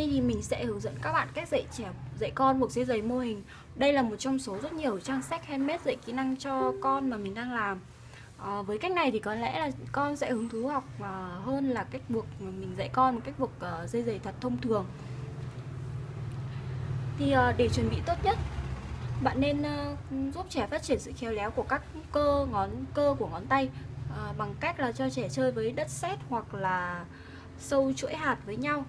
nay thì mình sẽ hướng dẫn các bạn cách dạy trẻ dạy con buộc dây giày mô hình. Đây là một trong số rất nhiều trang sách handmade dạy kỹ năng cho con mà mình đang làm. À, với cách này thì có lẽ là con sẽ hứng thú học ờ, hơn là cách buộc mình dạy con một cách buộc ờ, dây giày thật thông thường. Thì à, để chuẩn bị tốt nhất, bạn nên à, giúp trẻ phát triển sự khéo léo của các cơ ngón cơ của ngón tay à, bằng cách là cho trẻ chơi với đất sét hoặc là sâu chuỗi hạt với nhau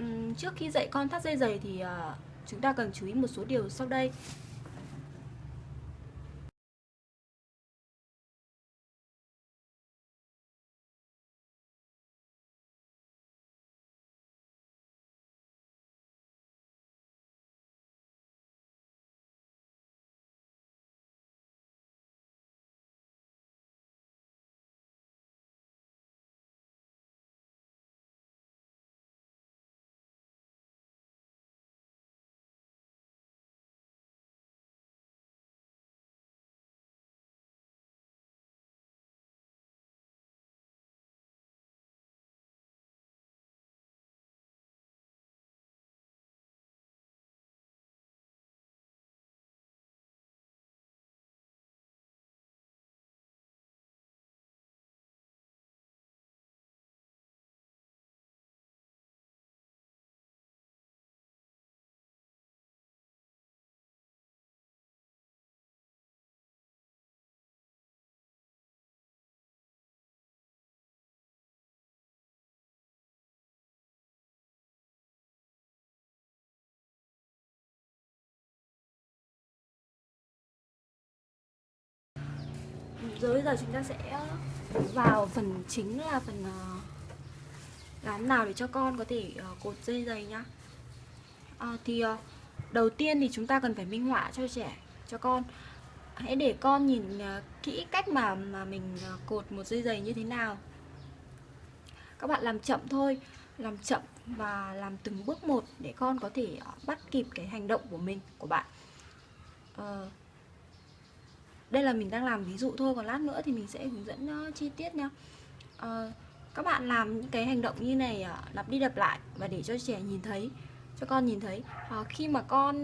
uhm, trước khi dạy con thắt dây giày thì uh, chúng ta cần chú ý một số điều sau đây. Rồi bây giờ chúng ta sẽ ờ, vào phần chính là phần ờ, làm nào để cho con có thể ờ, cột dây giày nhá. À, thì đầu tiên thì chúng ta cần phải minh họa cho trẻ cho con. Hãy để con nhìn kỹ cách mà mà mình cột một dây giày như thế nào. Các bạn làm chậm thôi làm chậm và làm từng bước một để con có thể bắt kịp cái hành động của mình của bạn. Uh, đây là mình đang làm ví dụ thôi còn lát nữa thì mình sẽ hướng dẫn uh, chi tiết nha. Uh, các bạn làm những cái hành động như này uh, lặp đi lặp lại và để cho trẻ nhìn thấy cho con nhìn thấy. Uh, khi mà con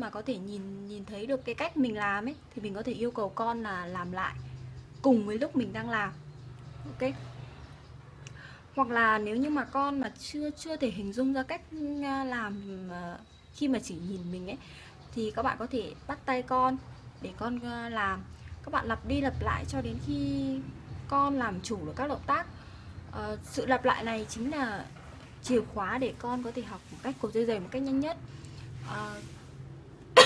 mà có thể nhìn nhìn thấy được cái cách mình làm ấy thì mình có thể yêu cầu con là làm lại cùng với lúc mình đang làm ok? Hoặc là nếu như mà con mà chưa chưa thể hình dung ra cách làm khi mà chỉ nhìn mình ấy thì các bạn có thể bắt tay con để con làm các bạn lặp đi lặp lại cho đến khi con làm chủ được các động tác. À, sự lặp lại này chính là chìa khóa để con có thể học một cách cột dây dày một cách nhanh nhất. À,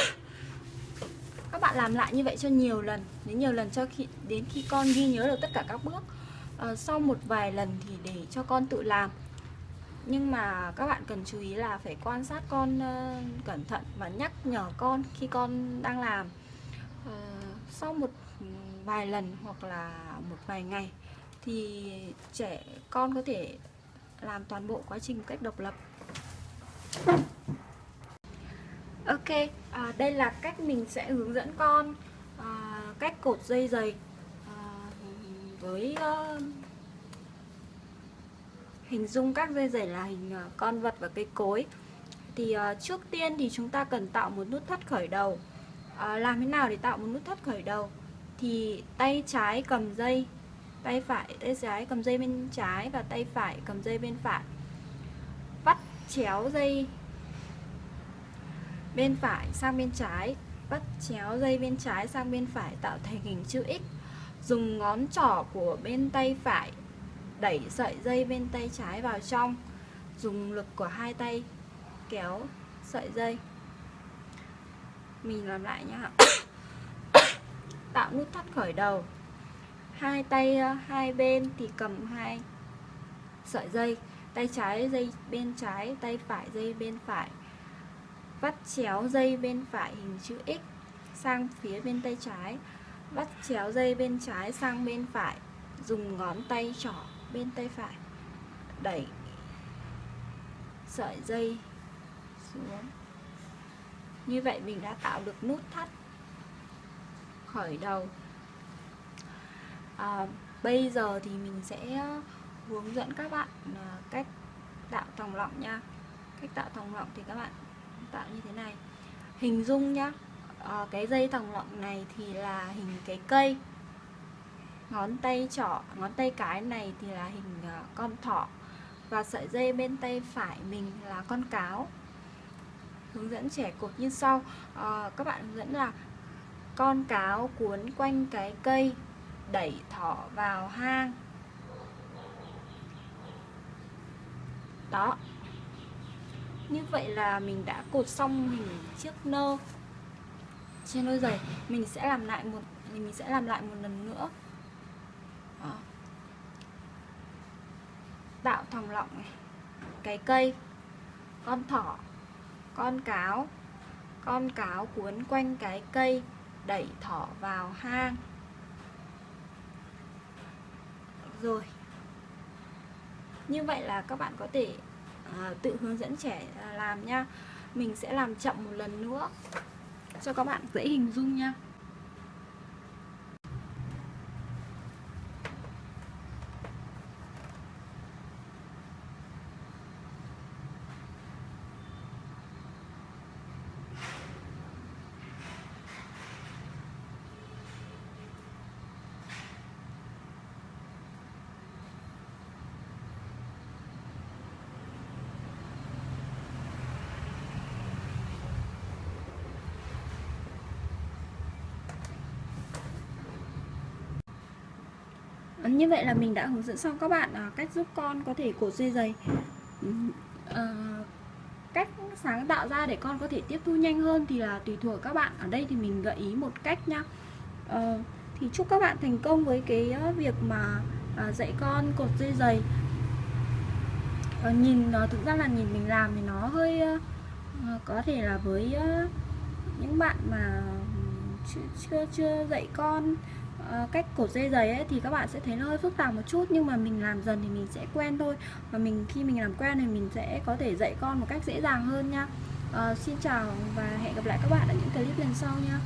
các bạn làm lại như vậy cho nhiều lần đến nhiều lần cho khi đến khi con ghi nhớ được tất cả các bước. À, sau một vài lần thì để cho con tự làm. Nhưng mà các bạn cần chú ý là phải quan sát con uh, cẩn thận và nhắc nhở con khi con đang làm. uh, sau một vài lần hoặc là một vài ngày thì trẻ con có thể làm toàn bộ quá trình một cách độc lập. Ok, à, đây là cách mình sẽ hướng dẫn con à, cách cột dây giày à, với uh, hình dung các dây giày là hình uh, con vật và cây cối. Thì uh, trước tiên thì chúng ta cần tạo một nút thắt khởi đầu à, làm thế nào để tạo một nút thắt khởi đầu? Thì tay trái cầm dây tay phải tay trái cầm dây bên trái và tay phải cầm dây bên phải. Vắt chéo dây bên phải sang bên trái vắt chéo dây bên trái sang bên phải tạo thành hình chữ X. Dùng ngón trỏ của bên tay phải đẩy sợi dây bên tay trái vào trong. Dùng lực của hai tay kéo sợi dây mình làm lại nhá tạo nút thắt khởi đầu. Hai tay ờ, hai bên thì cầm hai sợi dây. Tay trái dây bên trái, tay phải dây bên phải. Vắt chéo dây bên phải hình chữ X sang phía bên tay trái. Vắt chéo dây bên trái sang bên phải. Dùng ngón tay trỏ bên tay phải. Đẩy sợi dây xuống như vậy mình đã tạo được nút thắt khởi đầu. À, bây giờ thì mình sẽ hướng dẫn các bạn à, cách tạo thòng lọng nha. Cách tạo thòng lọng thì các bạn tạo như thế này. Hình dung nhá à, cái dây thòng lọng này thì là hình cái cây. Ngón tay trỏ ngón tay cái này thì là hình à, con thỏ. Và sợi dây bên tay phải mình là con cáo hướng dẫn trẻ cột như sau. À, các bạn hướng dẫn là con cáo cuốn quanh cái cây đẩy thỏ vào hang. Đó. Như vậy là mình đã cột xong hình chiếc nơ. Trên đôi giày mình sẽ làm lại một mình sẽ làm lại một lần nữa. Đó. tạo thòng lọng này cái cây con thỏ con cáo. Con cáo cuốn quanh cái cây đẩy thỏ vào hang. Rồi. Như vậy là các bạn có thể à, tự hướng dẫn trẻ làm nha. Mình sẽ làm chậm một lần nữa. Cho các bạn dễ hình dung nha. Như vậy là mình đã hướng dẫn xong các bạn à, cách giúp con có thể cột dây giày. À, cách sáng tạo ra để con có thể tiếp thu nhanh hơn thì là tùy thuộc các bạn. Ở đây thì mình gợi ý một cách nhá. À, thì chúc các bạn thành công với cái ờ, việc mà à, dạy con cột dây giày. À, nhìn thực ra là nhìn mình làm thì nó hơi à, có thể là với à, những bạn mà chưa chưa, chưa dạy con. Ờ, cách cột dây giày ấy thì các bạn sẽ thấy nó hơi phức tạp một chút nhưng mà mình làm dần thì mình sẽ quen thôi. Và mình khi mình làm quen thì mình sẽ có thể dạy con một cách dễ dàng hơn nha. Uh, xin chào và hẹn gặp lại các bạn ở những clip lần sau nha.